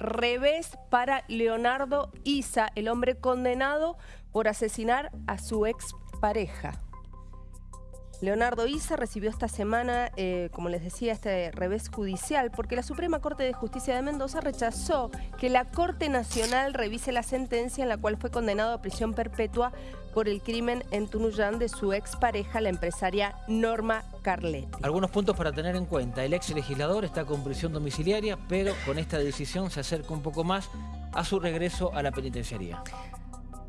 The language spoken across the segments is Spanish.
revés para Leonardo Isa, el hombre condenado por asesinar a su expareja. Leonardo Isa recibió esta semana, eh, como les decía, este revés judicial porque la Suprema Corte de Justicia de Mendoza rechazó que la Corte Nacional revise la sentencia en la cual fue condenado a prisión perpetua por el crimen en Tunuyán de su expareja, la empresaria Norma Algunos puntos para tener en cuenta. El ex legislador está con prisión domiciliaria, pero con esta decisión se acerca un poco más a su regreso a la penitenciaría.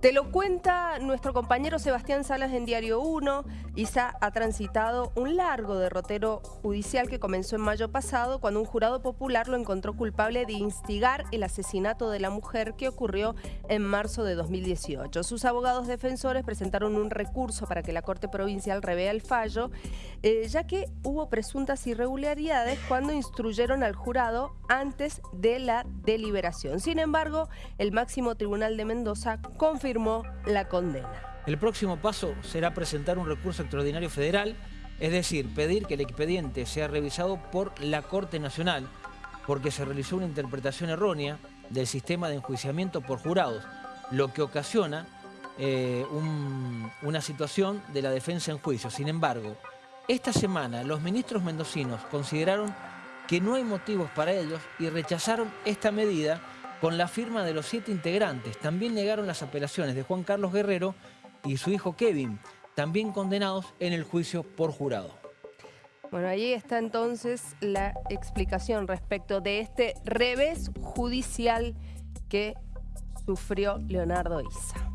Te lo cuenta nuestro compañero Sebastián Salas en Diario 1. Isa ha transitado un largo derrotero judicial que comenzó en mayo pasado cuando un jurado popular lo encontró culpable de instigar el asesinato de la mujer que ocurrió en marzo de 2018. Sus abogados defensores presentaron un recurso para que la Corte Provincial revea el fallo, eh, ya que hubo presuntas irregularidades cuando instruyeron al jurado antes de la deliberación. Sin embargo, el máximo tribunal de Mendoza confirmó la condena. El próximo paso será presentar un recurso extraordinario federal, es decir, pedir que el expediente sea revisado por la Corte Nacional, porque se realizó una interpretación errónea del sistema de enjuiciamiento por jurados, lo que ocasiona eh, una situación de la defensa en juicio. Sin embargo, esta semana los ministros mendocinos consideraron que no hay motivos para ellos y rechazaron esta medida con la firma de los siete integrantes. También negaron las apelaciones de Juan Carlos Guerrero y su hijo Kevin, también condenados en el juicio por jurado. Bueno, ahí está entonces la explicación respecto de este revés judicial que sufrió Leonardo Isa.